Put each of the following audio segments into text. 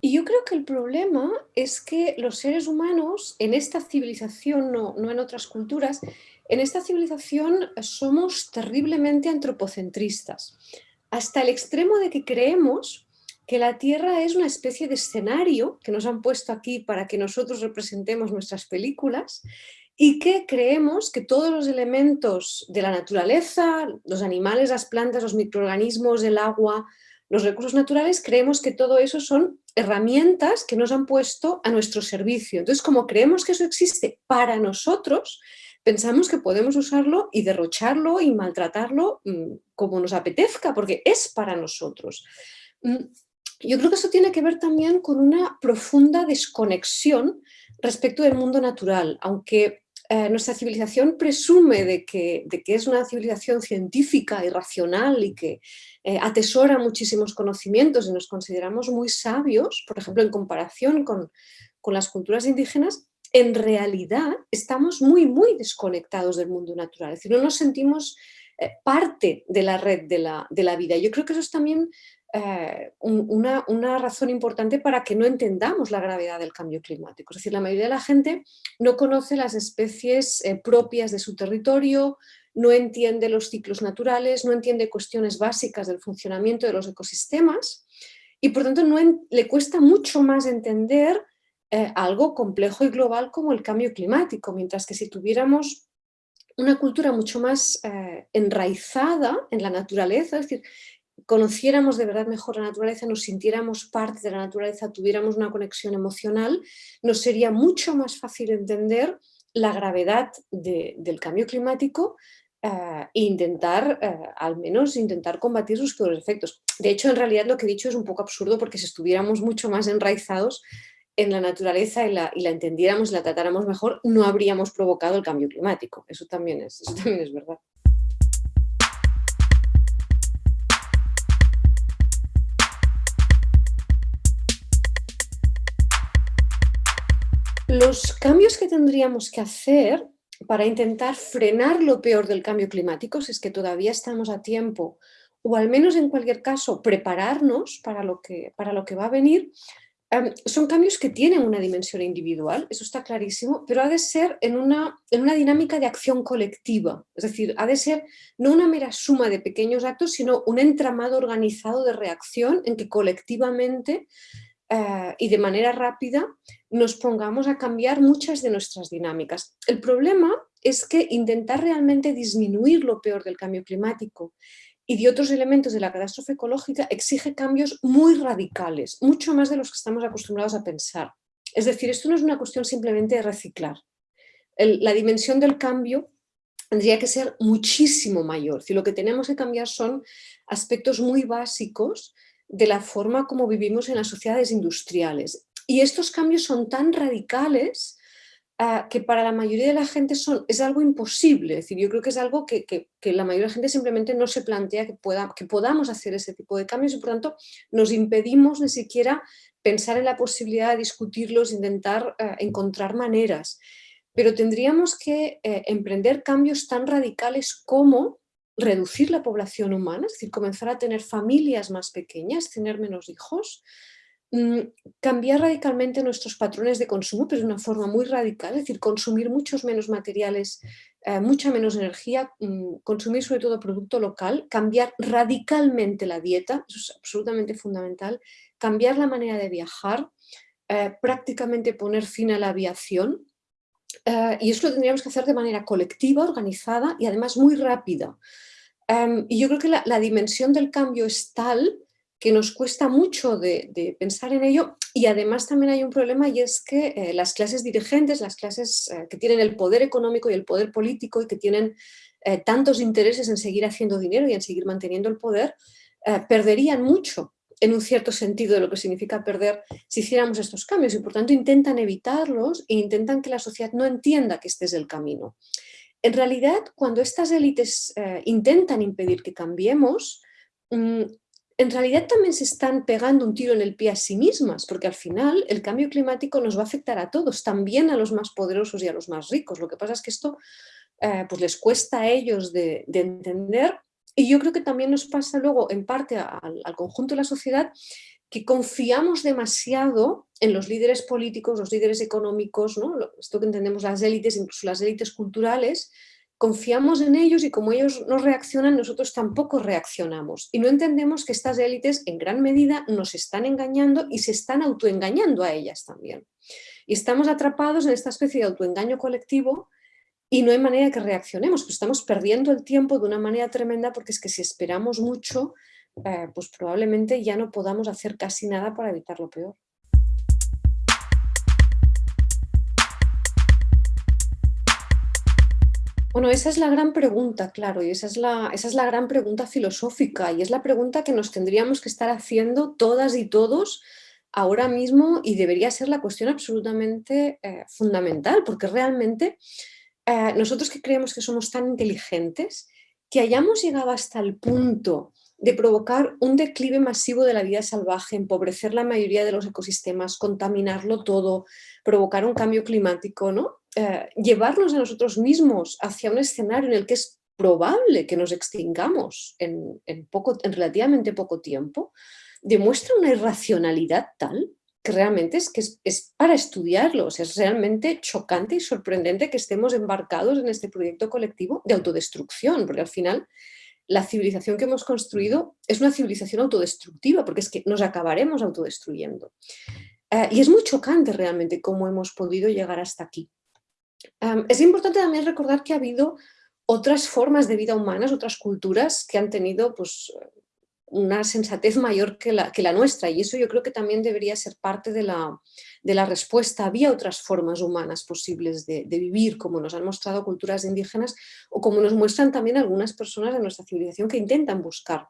Y yo creo que el problema es que los seres humanos en esta civilización, no, no en otras culturas, en esta civilización somos terriblemente antropocentristas, hasta el extremo de que creemos que la Tierra es una especie de escenario que nos han puesto aquí para que nosotros representemos nuestras películas y que creemos que todos los elementos de la naturaleza, los animales, las plantas, los microorganismos, el agua, los recursos naturales, creemos que todo eso son herramientas que nos han puesto a nuestro servicio. Entonces, como creemos que eso existe para nosotros, pensamos que podemos usarlo y derrocharlo y maltratarlo mm, como nos apetezca, porque es para nosotros. Mm, yo creo que eso tiene que ver también con una profunda desconexión respecto del mundo natural, aunque eh, nuestra civilización presume de que, es una civilización científica y racional y que eh, atesora muchísimos conocimientos y nos consideramos muy sabios, por ejemplo, en comparación con, con las culturas indígenas, en realidad estamos muy, muy desconectados del mundo natural, es decir, no nos sentimos eh, parte de la red de la, de la, vida. Yo creo que eso es también eh, una, razón importante para que no entendamos la gravedad del cambio climático. Es decir, la mayoría de la gente no conoce las especies eh, propias de su territorio, no entiende los ciclos naturales, no entiende cuestiones básicas del funcionamiento de los ecosistemas y por tanto no le cuesta mucho más entender eh, algo complejo y global como el cambio climático, mientras que si tuviéramos una cultura mucho más enraizada en la naturaleza, es decir, conociéramos de verdad mejor la naturaleza, nos sintiéramos parte de la naturaleza, tuviéramos una conexión emocional, nos sería mucho más fácil entender la gravedad del cambio climático eh, e intentar, eh, al menos intentar combatir sus peores efectos. De hecho, en realidad lo que he dicho es un poco absurdo porque si estuviéramos mucho más enraizados en la naturaleza y la, entendiéramos y la tratáramos mejor, no habríamos provocado el cambio climático. Eso también es, eso también es verdad. Los cambios que tendríamos que hacer para intentar frenar lo peor del cambio climático, si es que todavía estamos a tiempo, o al menos en cualquier caso prepararnos para lo que, para lo que va a venir, em, son cambios que tienen una dimensión individual, eso está clarísimo, pero ha de ser en una, en una dinámica de acción colectiva, es decir, ha de ser no una mera suma de pequeños actos, sino un entramado organizado de reacción en que colectivamente eh, y de manera rápida nos pongamos a cambiar muchas de nuestras dinámicas. El problema es que intentar realmente disminuir lo peor del cambio climático y de otros elementos de la catástrofe ecológica exige cambios muy radicales, mucho más de los que estamos acostumbrados a pensar. Es decir, esto no es una cuestión simplemente de reciclar. la dimensión del cambio tendría que ser muchísimo mayor. Si lo que tenemos que cambiar son aspectos muy básicos de la forma como vivimos en las sociedades industriales. Y estos cambios son tan radicales ah, que para la mayoría de la gente son, es algo imposible. Es decir, yo creo que es algo que, la mayoría de la gente simplemente no se plantea que, pueda, que podamos hacer ese tipo de cambios y por tanto nos impedimos ni siquiera pensar en la posibilidad de discutirlos, intentar ah, encontrar maneras. Pero tendríamos que eh, emprender cambios tan radicales como reducir la población humana, es decir, comenzar a tener familias más pequeñas, tener menos hijos, cambiar radicalmente nuestros patrones de consumo, pero de una forma muy radical, es decir, consumir muchos menos materiales, eh, mucha menos energía, mm, consumir sobre todo producto local, cambiar radicalmente la dieta, eso es absolutamente fundamental, cambiar la manera de viajar, eh, prácticamente poner fin a la aviación, eh, y eso lo tendríamos que hacer de manera colectiva, organizada y además muy rápida. Em, y yo creo que la, dimensión del cambio es tal que nos cuesta mucho de, pensar en ello y además también hay un problema y es que eh, las clases dirigentes, las clases eh, que tienen el poder económico y el poder político y que tienen eh, tantos intereses en seguir haciendo dinero y en seguir manteniendo el poder, perderían mucho en un cierto sentido de lo que significa perder si hiciéramos estos cambios y por tanto intentan evitarlos e intentan que la sociedad no entienda que este es el camino. En realidad, cuando estas élites intentan impedir que cambiemos, mm, en realidad también se están pegando un tiro en el pie a sí mismas, porque al final el cambio climático nos va a afectar a todos, también a los más poderosos y a los más ricos. Lo que pasa es que esto eh, pues les cuesta a ellos de, entender y yo creo que también nos pasa luego en parte al, conjunto de la sociedad que confiamos demasiado en los líderes políticos, los líderes económicos, ¿no? esto que entendemos las élites, incluso las élites culturales, confiamos en ellos y como ellos no reaccionan, nosotros tampoco reaccionamos. Y no entendemos que estas élites en gran medida nos están engañando y se están autoengañando a ellas también. Y estamos atrapados en esta especie de autoengaño colectivo y no hay manera que reaccionemos, pues estamos perdiendo el tiempo de una manera tremenda porque es que si esperamos mucho, eh, pues probablemente ya no podamos hacer casi nada para evitar lo peor. Bueno, esa es la gran pregunta, claro, y esa es, la, esa es la gran pregunta filosófica y es la pregunta que nos tendríamos que estar haciendo todas y todos ahora mismo y debería ser la cuestión absolutamente eh, fundamental, porque realmente eh, nosotros que creemos que somos tan inteligentes, que hayamos llegado hasta el punto de provocar un declive masivo de la vida salvaje, empobrecer la mayoría de los ecosistemas, contaminarlo todo, provocar un cambio climático, ¿no? Eh, llevarnos a nosotros mismos hacia un escenario en el que es probable que nos extingamos en, poco, en relativamente poco tiempo, demuestra una irracionalidad tal que realmente es que es, para estudiarlo, es realmente chocante y sorprendente que estemos embarcados en este proyecto colectivo de autodestrucción, porque al final la civilización que hemos construido es una civilización autodestructiva, porque es que nos acabaremos autodestruyendo. Eh, y es muy chocante realmente cómo hemos podido llegar hasta aquí es importante también recordar que ha habido otras formas de vida humanas, otras culturas que han tenido pues, una sensatez mayor que la, que la, nuestra y eso yo creo que también debería ser parte de la, de la respuesta. Había otras formas humanas posibles de, vivir, como nos han mostrado culturas indígenas o como nos muestran también algunas personas de nuestra civilización que intentan buscar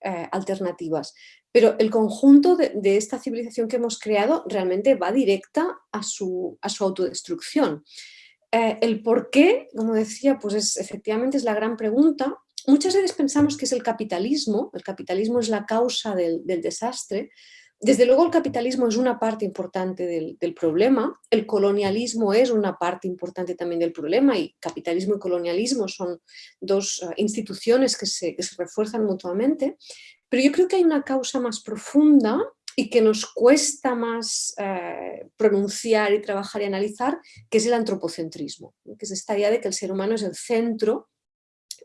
eh, alternativas. Pero el conjunto de, de, esta civilización que hemos creado realmente va directa a su, a su autodestrucción. Eh, el por qué, como decía, pues es, efectivamente es la gran pregunta. Muchas veces pensamos que es el capitalismo, el capitalismo es la causa del, desastre. Desde luego el capitalismo es una parte importante del, problema, el colonialismo es una parte importante también del problema y capitalismo y colonialismo son dos eh, instituciones que se, que se refuerzan mutuamente, pero yo creo que hay una causa más profunda y que nos cuesta más eh, pronunciar y trabajar y analizar, que es el antropocentrismo, que es esta idea de que el ser humano es el centro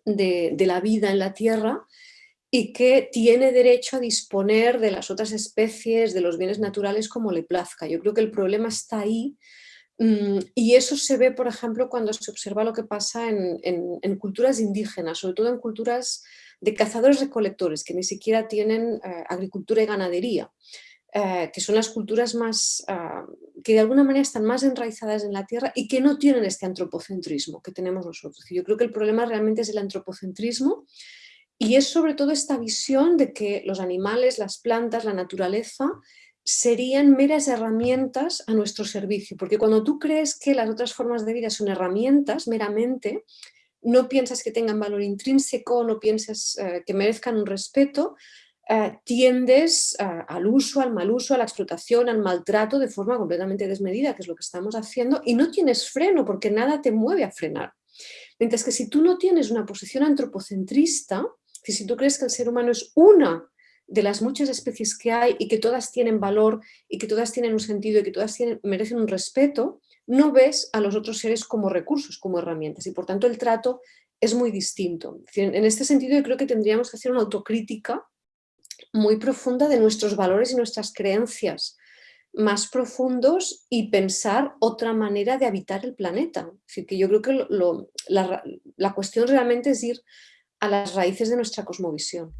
de, la vida en la Tierra y que tiene derecho a disponer de las otras especies, de los bienes naturales como le plazca. Yo creo que el problema está ahí mm, y eso se ve, por ejemplo, cuando se observa lo que pasa en, culturas indígenas, sobre todo en culturas de cazadores-recolectores, que ni siquiera tienen eh, agricultura y ganadería. Eh, que son las culturas más, ah, que de alguna manera están más enraizadas en la tierra y que no tienen este antropocentrismo que tenemos nosotros. Yo creo que el problema realmente es el antropocentrismo y es sobre todo esta visión de que los animales, las plantas, la naturaleza serían meras herramientas a nuestro servicio, porque cuando tú crees que las otras formas de vida son herramientas meramente, no piensas que tengan valor intrínseco, no piensas eh, que merezcan un respeto, eh, tiendes al uso, al mal uso, a la explotación, al maltrato de forma completamente desmedida, que es lo que estamos haciendo, y no tienes freno porque nada te mueve a frenar. Mientras que si tú no tienes una posición antropocentrista, si tú crees que el ser humano es una de las muchas especies que hay y que todas tienen valor y que todas tienen un sentido y que todas merecen un respeto, no ves a los otros seres como recursos, como herramientas y por tanto el trato es muy distinto. En este sentido yo creo que tendríamos que hacer una autocrítica muy profunda de nuestros valores y nuestras creencias más profundos y pensar otra manera de habitar el planeta. Que yo creo que la, la cuestión realmente es ir a las raíces de nuestra cosmovisión.